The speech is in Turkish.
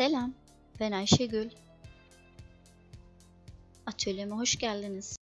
Selam, ben Ayşegül. Atölyeme hoş geldiniz.